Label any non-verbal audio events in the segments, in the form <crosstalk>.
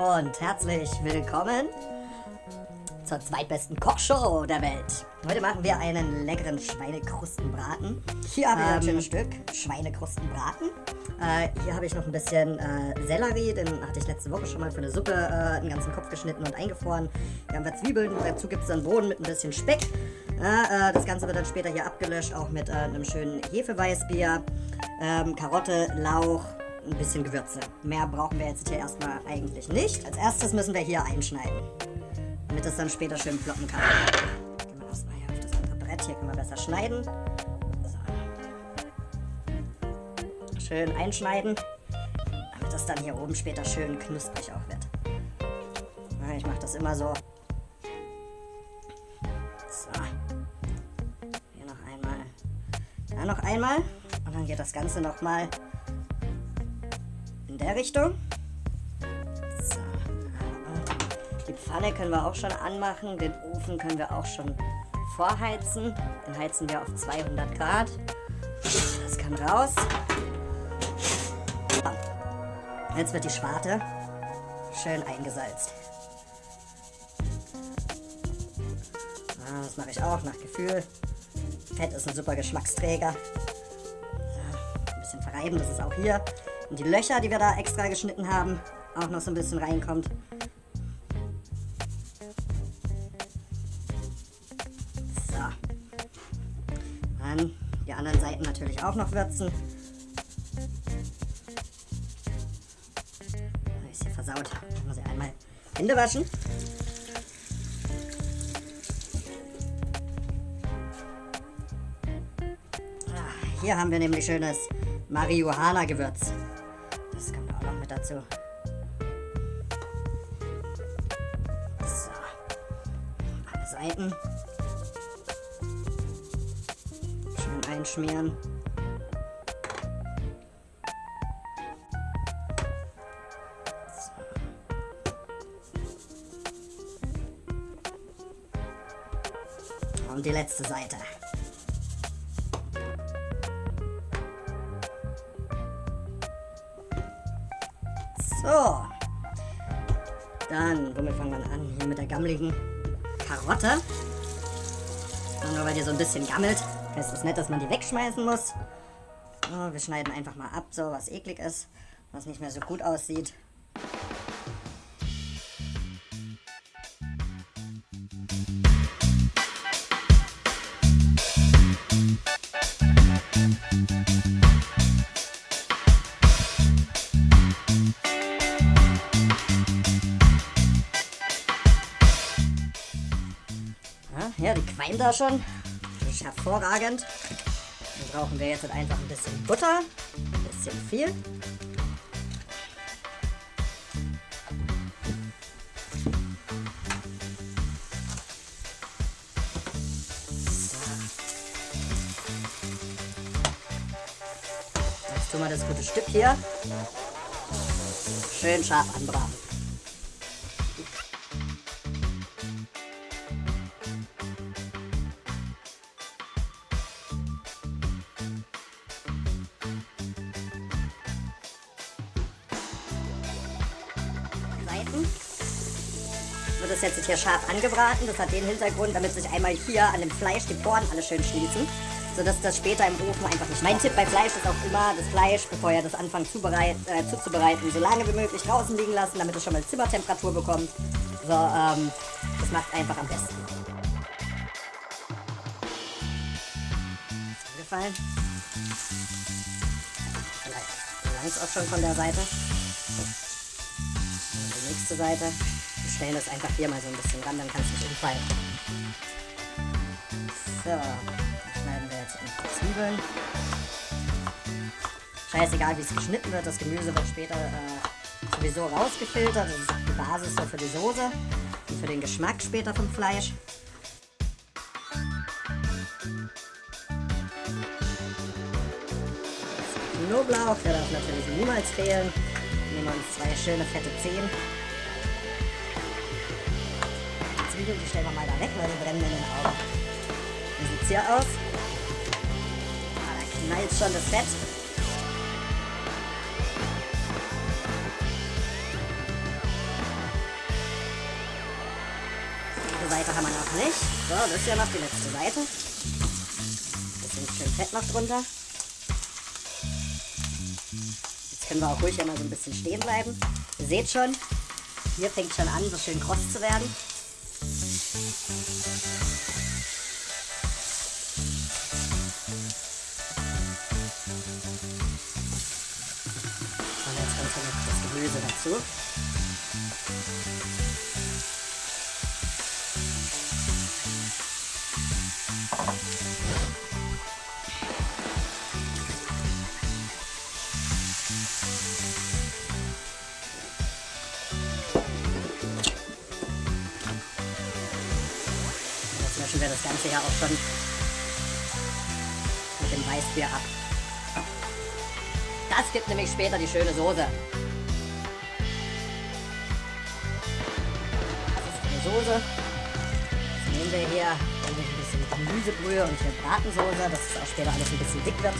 Und herzlich willkommen zur zweitbesten Kochshow der Welt. Heute machen wir einen leckeren Schweinekrustenbraten. Hier habe ich ein Ähm, schönes Stück Schweinekrustenbraten. Äh, hier habe ich noch ein bisschen äh, Sellerie, den hatte ich letzte Woche schon mal für eine Suppe äh, den ganzen Kopf geschnitten und eingefroren. Hier haben wir Zwiebeln, dazu gibt es dann Bohnen mit ein bisschen Speck. Äh, das Ganze wird dann später hier abgelöscht, auch mit äh, einem schönen Hefeweißbier, ähm, Karotte, Lauch, ein bisschen Gewürze. Mehr brauchen wir jetzt hier erstmal eigentlich nicht. Als erstes müssen wir hier einschneiden, damit es dann später schön ploppen kann. Gehen wir erstmal hier auf das andere Brett, hier können wir besser schneiden. So. Schön einschneiden, damit es dann hier oben später schön knusprig auch wird. Ich mache das immer so. So. Hier noch einmal. Da noch einmal. Und dann geht das Ganze nochmal in der Richtung. So. Die Pfanne können wir auch schon anmachen. Den Ofen können wir auch schon vorheizen. Den heizen wir auf 200 Grad. Das kann raus. Jetzt wird die Schwarte schön eingesalzt. Ah, das mache ich auch nach Gefühl. Fett ist ein super Geschmacksträger. Ein bisschen verreiben, das ist auch hier. Und die Löcher, die wir da extra geschnitten haben, auch noch so ein bisschen reinkommt. So. Dann die anderen Seiten natürlich auch noch würzen. Ist hier versaut. Ich muss ich einmal Hände waschen. Ah, Hier haben wir nämlich schönes Marihuana-Gewürz. Mit dazu. So. Alle Seiten. Schön einschmieren. So. Und die letzte Seite. So. Dann, womit fangen wir an? Hier mit der gammeligen Karotte. Nur weil die so ein bisschen gammelt, heißt das nicht, dass man die wegschmeißen muss. So, wir schneiden einfach mal ab, so was eklig ist, was nicht mehr so gut aussieht. Da schon. Das ist hervorragend. Dann brauchen wir jetzt einfach ein bisschen Butter. Ein bisschen viel. Jetzt tun wir das gute Stück hier schön scharf anbraten. Seiten wird es jetzt hier scharf angebraten. Das hat den Hintergrund, damit sich einmal hier an dem Fleisch die Poren alle schön schließen, sodass das später im Ofen einfach nicht. Mein Tipp bei Fleisch ist auch immer, das Fleisch, bevor ihr das anfangt zubereit, äh, zuzubereiten, so lange wie möglich draußen liegen lassen, damit es schon mal Zimmertemperatur bekommt. So, ähm, das macht einfach am besten. Ist angefallen? Vielleicht langt auch schon von der Seite. Nächste Seite. Wir stellen das einfach hier mal so ein bisschen ran, dann kann es nicht umfallen. So, dann schneiden wir jetzt in Zwiebeln. Scheißegal, wie es geschnitten wird, das Gemüse wird später äh, sowieso rausgefiltert. Das ist die Basis so für die Soße und für den Geschmack später vom Fleisch. Knoblauch, der darf natürlich niemals fehlen. Nehmen wir uns zwei schöne fette Zehen. Zwiebeln, die stellen wir mal da weg, weil die brennen in den Augen. Wie sieht hier aus? Ah, da knallt schon das Fett. Die Seite haben wir noch nicht. So, das ist ja noch die letzte Seite. Bisschen schön Fett noch drunter. Jetzt können wir auch ruhig einmal so ein bisschen stehen bleiben. Ihr seht schon, hier fängt schon an, so schön kross zu werden. Dazu. Löschen wir das Ganze ja auch schon mit dem Weißbier ab. Das gibt nämlich später die schöne Soße. Soße. Jetzt nehmen wir hier ein bisschen Gemüsebrühe und hier Bratensoße, dass es auch später alles ein bisschen dick wird.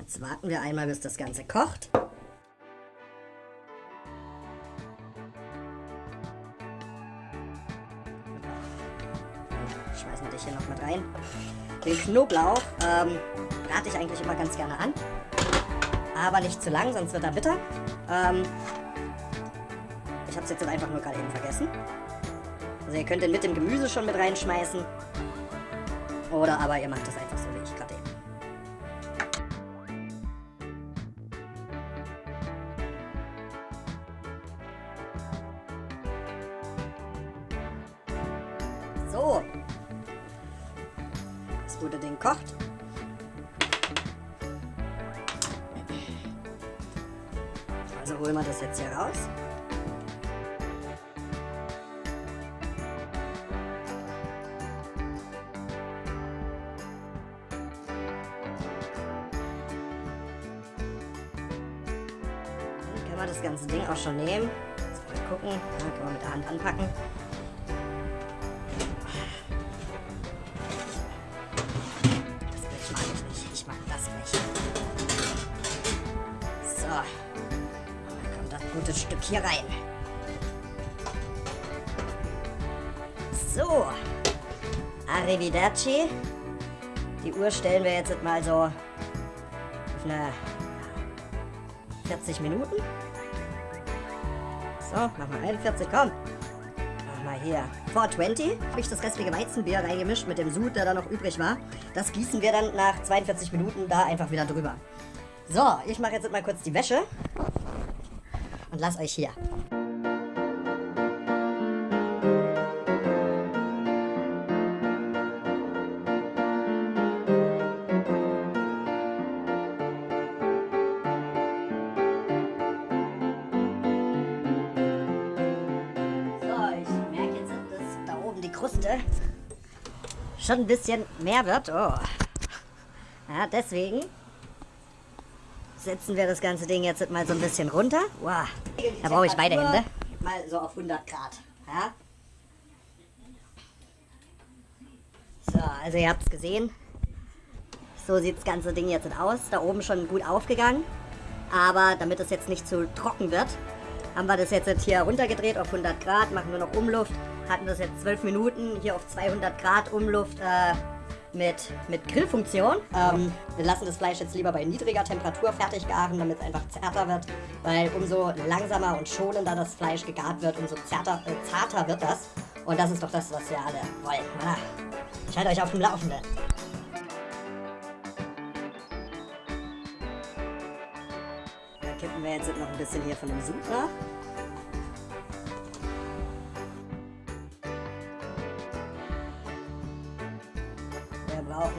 Jetzt warten wir einmal, bis das Ganze kocht. Den Knoblauch ähm, brate ich eigentlich immer ganz gerne an. Aber nicht zu lang, sonst wird er bitter. Ähm, ich habe es jetzt einfach nur gerade eben vergessen. Also ihr könnt den mit dem Gemüse schon mit reinschmeißen. Oder aber ihr macht das einfach so wir das ganze Ding auch schon nehmen. Jetzt mal gucken. Ja, können wir mit der Hand anpacken. Das Blech mag ich nicht. Ich mag das Blech. So. Dann kommt das gute Stück hier rein. So. Arrivederci. Die Uhr stellen wir jetzt mal so auf eine 40 Minuten. So, mach mal 41, komm. Mach mal hier. 420 habe ich das restliche Weizenbier reingemischt mit dem Sud, der da noch übrig war. Das gießen wir dann nach 42 Minuten da einfach wieder drüber. So, ich mache jetzt mal kurz die Wäsche. Und lass euch hier. Schon ein bisschen mehr wird. Oh. Ja, deswegen setzen wir das ganze Ding jetzt mal so ein bisschen runter. Wow. Da brauche ich beide Hände. Mal so auf 100 Grad. Ja. So, also ihr habt es gesehen. So sieht das ganze Ding jetzt aus. Da oben schon gut aufgegangen. Aber damit es jetzt nicht zu trocken wird, haben wir das jetzt hier runtergedreht auf 100 Grad, machen wir noch Umluft. Hatten das jetzt 12 Minuten hier auf 200 Grad Umluft äh, mit, mit Grillfunktion. Ähm, wir lassen das Fleisch jetzt lieber bei niedriger Temperatur fertig garen, damit es einfach zärter wird. Weil umso langsamer und schonender das Fleisch gegart wird, umso zärter, äh, zarter wird das. Und das ist doch das, was wir alle wollen. Ich halte euch auf dem Laufenden. Da kippen wir jetzt noch ein bisschen hier von dem Sud nach.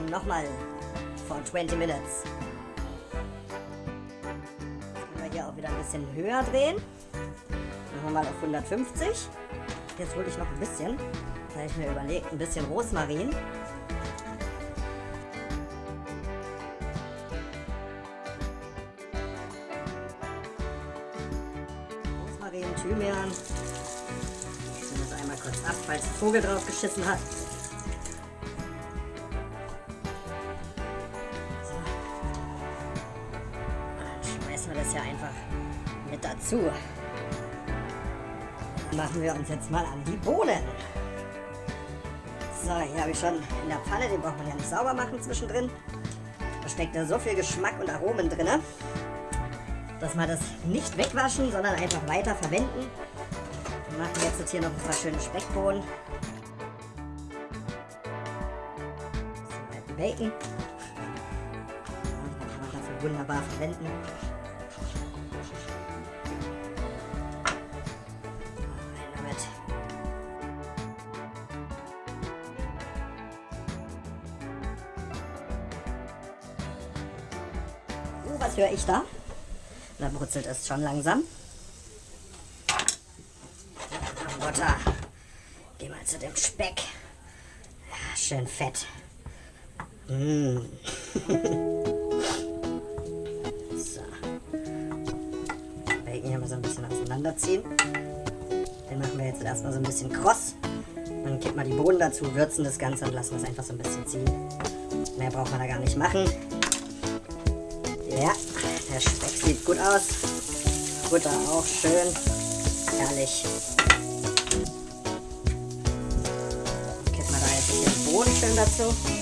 Nochmal for 20 minutes. Jetzt können wir hier auch wieder ein bisschen höher drehen. Machen wir mal auf 150. Jetzt hole ich noch ein bisschen, da ich mir überlegt, ein bisschen Rosmarin. Rosmarin, Thymian. ab, falls ein Vogel drauf geschissen hat. Dann machen wir uns jetzt mal an die Bohnen. So, hier habe ich schon in der Pfanne, den braucht man ja nicht sauber machen zwischendrin. Da steckt da so viel Geschmack und Aromen drin, dass wir das nicht wegwaschen, sondern einfach weiter verwenden. Wir machen jetzt hier noch ein paar schöne Speckbohnen. Bacon. Den kann man dafür wunderbar verwenden. Was höre ich da? Da brutzelt es schon langsam. Butter. Geh mal zu dem Speck. Ja, schön fett. Mmh. <laughs> so. Bacon hier mal so ein bisschen auseinanderziehen. Den machen wir jetzt erstmal so ein bisschen kross. Dann kippen wir die Bohnen dazu, würzen das Ganze und lassen es einfach so ein bisschen ziehen. Mehr braucht man da gar nicht machen. Ja, der Speck sieht gut aus. Butter auch schön. Herrlich. Kippen wir da jetzt bisschen Bohnen schön dazu.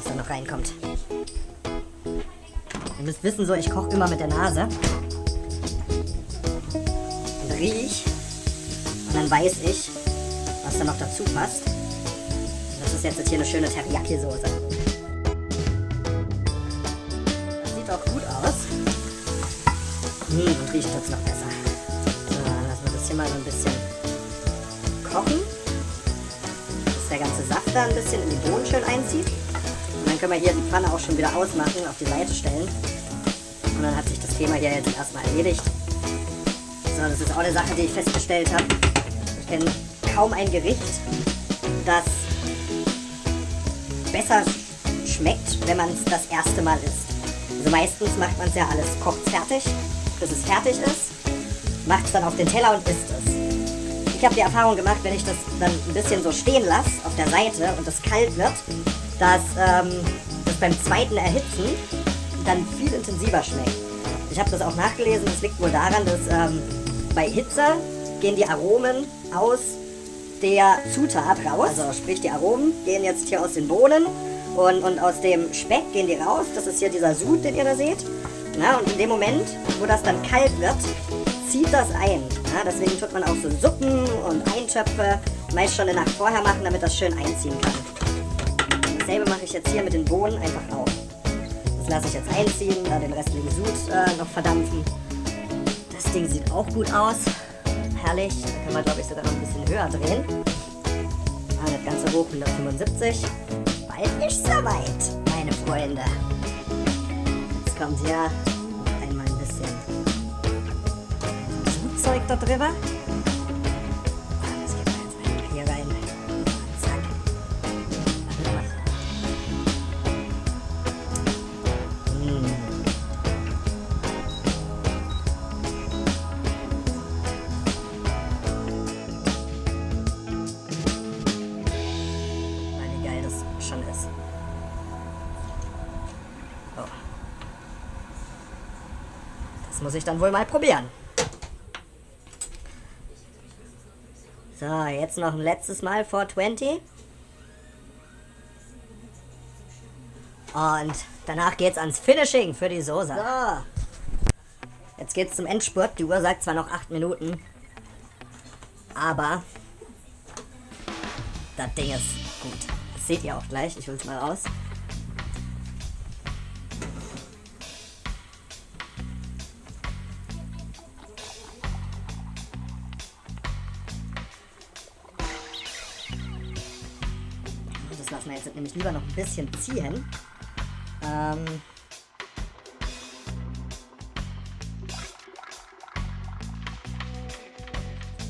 Was da noch reinkommt. Ihr müsst wissen, so ich koche immer mit der Nase. Und riech. Und dann weiß ich, was da noch dazu passt. Das ist jetzt hier eine schöne Teriyaki-Soße. Sieht auch gut aus. Mmh, und riecht jetzt noch besser. So, dann lassen wir das hier mal so ein bisschen kochen. Dass der ganze Saft da ein bisschen in die Bohnen schön einzieht können wir hier die Pfanne auch schon wieder ausmachen, auf die Seite stellen. Und dann hat sich das Thema hier jetzt erstmal erledigt. So, das ist auch eine Sache, die ich festgestellt habe. Ich kenne kaum ein Gericht, das besser schmeckt, wenn man es das erste Mal isst. Also meistens macht man es ja alles kocht fertig, bis es fertig ist, macht es dann auf den Teller und isst es. Ich habe die Erfahrung gemacht, wenn ich das dann ein bisschen so stehen lasse auf der Seite und es kalt wird, dass ähm, das beim zweiten Erhitzen dann viel intensiver schmeckt. Ich habe das auch nachgelesen, das liegt wohl daran, dass ähm, bei Hitze gehen die Aromen aus der Zutat raus. Also sprich, die Aromen gehen jetzt hier aus den Bohnen und, und aus dem Speck gehen die raus. Das ist hier dieser Sud, den ihr da seht. Na, und in dem Moment, wo das dann kalt wird, zieht das ein. Ja, deswegen tut man auch so Suppen und Eintöpfe meist schon eine Nacht vorher machen, damit das schön einziehen kann. Dasselbe mache ich jetzt hier mit den Bohnen einfach auch. Das lasse ich jetzt einziehen, da den restlichen Sud äh, noch verdampfen. Das Ding sieht auch gut aus. Herrlich. Da können wir, glaube ich, sogar noch ein bisschen höher drehen. Ah, das Ganze hoch 175. Bald ist soweit, meine Freunde. Jetzt kommt hier einmal ein bisschen Sudzeug da drüber. Muss ich dann wohl mal probieren. So, jetzt noch ein letztes Mal 420. Und danach geht's ans Finishing für die Soße. So. Jetzt geht's zum Endspurt. Die Uhr sagt zwar noch 8 Minuten, aber das Ding ist gut. Das seht ihr auch gleich. Ich hol's mal raus. Nämlich lieber noch ein bisschen ziehen. Ähm,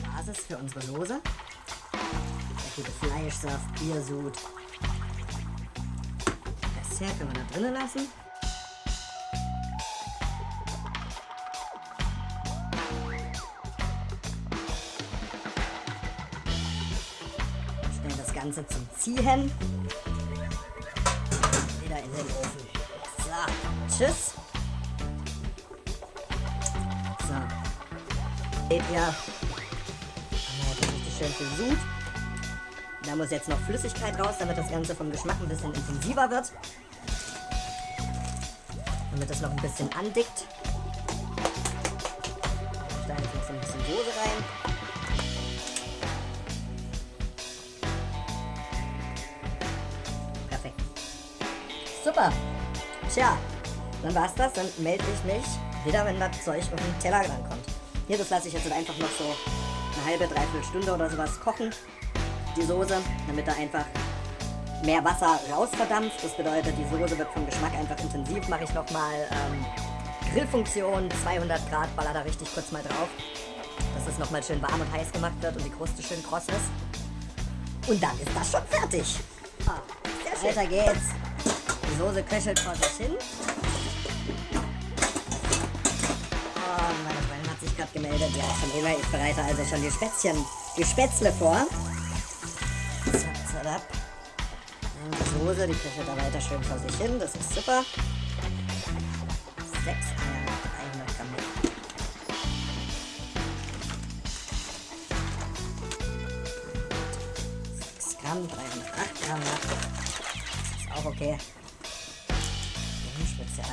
Basis für unsere Soße. Der gute Fleischsaft, Biersud. Dessert können wir da drinnen lassen. Stellen das Ganze zum Ziehen. Tschüss. So. Seht ihr, haben wir jetzt richtig schön Sud. Da muss jetzt noch Flüssigkeit raus, damit das Ganze vom Geschmack ein bisschen intensiver wird. Damit es noch ein bisschen andickt. Ich jetzt noch ein bisschen Soße rein. Perfekt. Super. Tja, dann war's das. Dann melde ich mich wieder, wenn das Zeug auf den Teller rankommt. Hier, das lasse ich jetzt einfach noch so eine halbe, dreiviertel Stunde oder sowas kochen. Die Soße, damit da einfach mehr Wasser rausverdampft. Das bedeutet, die Soße wird vom Geschmack einfach intensiv. Mache ich nochmal ähm, Grillfunktion, 200 Grad, baller da richtig kurz mal drauf. Dass es nochmal schön warm und heiß gemacht wird und die Kruste schön kross ist. Und dann ist das schon fertig. Ah. Weiter geht's. Die Soße köchelt vor sich hin. Oh, meine Freundin hat sich gerade gemeldet. Ja, schon immer. Ich bereite also schon die Spätzchen, die Spätzle vor. Zap, zap. Die Soße, die köchelt da weiter schön vor sich hin. Das ist super. Sechs Eier mit 300 Gramm Milch. 6 Gramm, 308 Gramm. Das ist auch okay.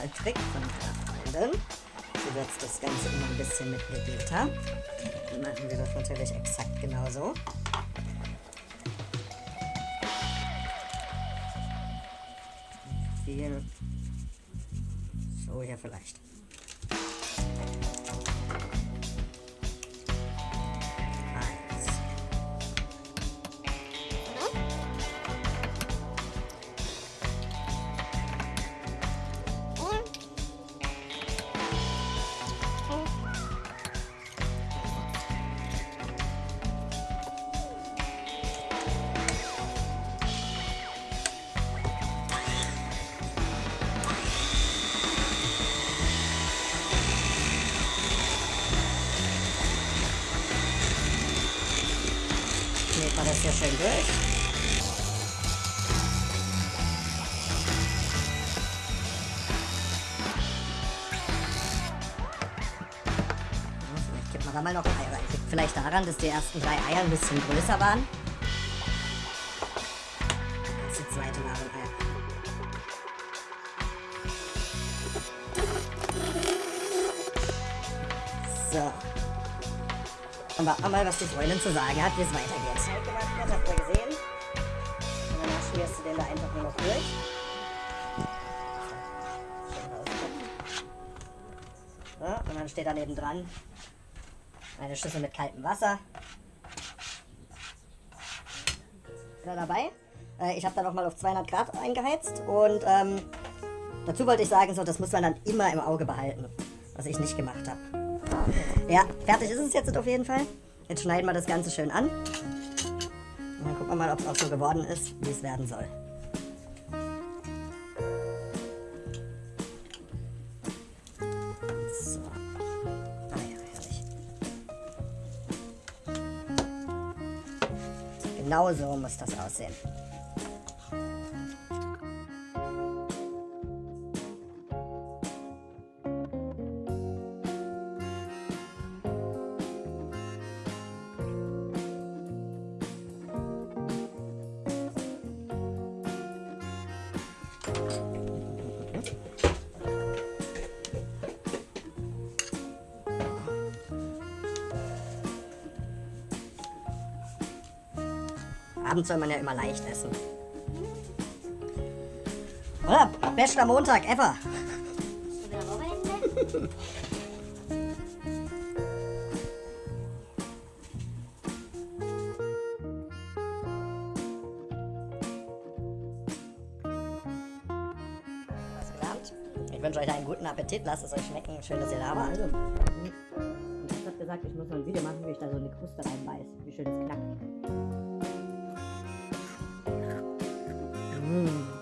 Ein Spezialtrick von meiner Freundin. Sie würzt das Ganze immer ein bisschen mit Vegeta. Dann machen wir das natürlich exakt genauso. Viel. So hier vielleicht. Man das hier schön durch. Da mal noch Eier rein. Vielleicht daran, dass die ersten drei Eier ein bisschen größer waren. Mal, was die Freundin zu sagen hat, wie es weitergeht. Wird, habt ihr gesehen. Und danach schmierst du den da einfach nur noch durch. So, und dann steht da neben dran eine Schüssel mit kaltem Wasser. Ist er dabei? Äh, ich habe da noch mal auf 200 Grad eingeheizt und ähm, dazu wollte ich sagen, so, das muss man dann immer im Auge behalten, was ich nicht gemacht habe. Ja, fertig ist es jetzt auf jeden Fall. Jetzt schneiden wir das Ganze schön an. Und dann gucken wir mal, ob es auch so geworden ist, wie es werden soll. So. Ah herrlich. Genau so muss das aussehen. Soll man ja immer leicht essen. Oder? Bester Montag ever. Wochenende? wünsche euch einen guten Appetit. Lasst es euch schmecken. Schön, dass ihr da wart. Also, ich hat gesagt, ich muss noch ein Video machen, wie ich da so eine Kruste reinbeiß. Wie schön es knackt. Mm.